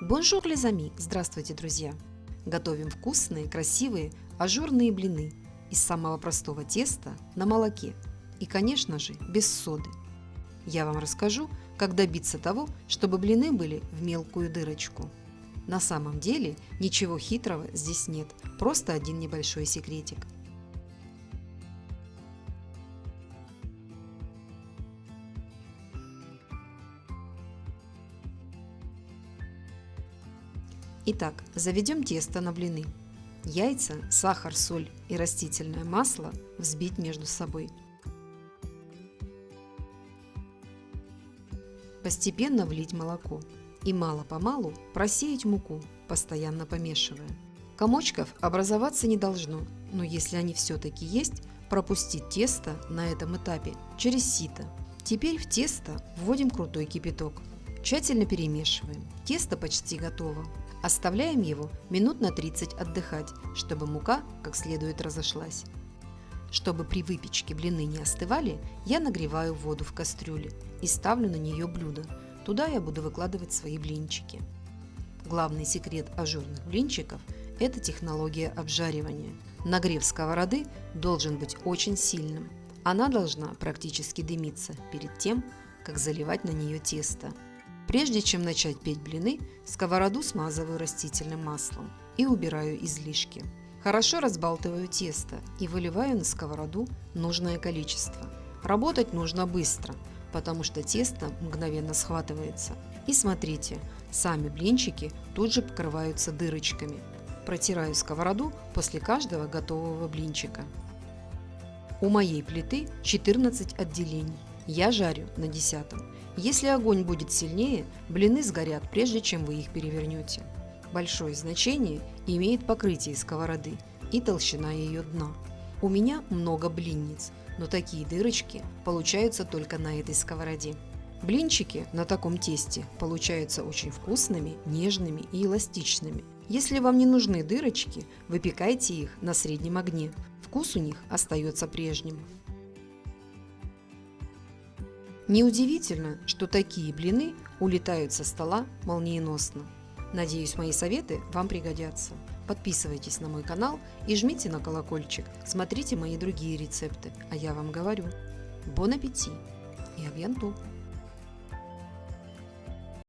Bonjour, les amis! Здравствуйте, друзья! Готовим вкусные, красивые, ажурные блины из самого простого теста на молоке и, конечно же, без соды. Я вам расскажу, как добиться того, чтобы блины были в мелкую дырочку. На самом деле ничего хитрого здесь нет, просто один небольшой секретик – Итак, заведем тесто на блины. Яйца, сахар, соль и растительное масло взбить между собой. Постепенно влить молоко и мало-помалу просеять муку, постоянно помешивая. Комочков образоваться не должно, но если они все-таки есть, пропустить тесто на этом этапе через сито. Теперь в тесто вводим крутой кипяток. Тщательно перемешиваем. Тесто почти готово. Оставляем его минут на 30 отдыхать, чтобы мука как следует разошлась. Чтобы при выпечке блины не остывали, я нагреваю воду в кастрюле и ставлю на нее блюдо. Туда я буду выкладывать свои блинчики. Главный секрет ажурных блинчиков – это технология обжаривания. Нагрев сковороды должен быть очень сильным. Она должна практически дымиться перед тем, как заливать на нее тесто. Прежде чем начать петь блины, сковороду смазываю растительным маслом и убираю излишки. Хорошо разбалтываю тесто и выливаю на сковороду нужное количество. Работать нужно быстро, потому что тесто мгновенно схватывается. И смотрите, сами блинчики тут же покрываются дырочками. Протираю сковороду после каждого готового блинчика. У моей плиты 14 отделений. Я жарю на десятом. Если огонь будет сильнее, блины сгорят, прежде чем вы их перевернете. Большое значение имеет покрытие сковороды и толщина ее дна. У меня много блинниц, но такие дырочки получаются только на этой сковороде. Блинчики на таком тесте получаются очень вкусными, нежными и эластичными. Если вам не нужны дырочки, выпекайте их на среднем огне. Вкус у них остается прежним. Неудивительно, что такие блины улетают со стола молниеносно. Надеюсь, мои советы вам пригодятся. Подписывайтесь на мой канал и жмите на колокольчик. Смотрите мои другие рецепты. А я вам говорю, бон аппетит и авьянту!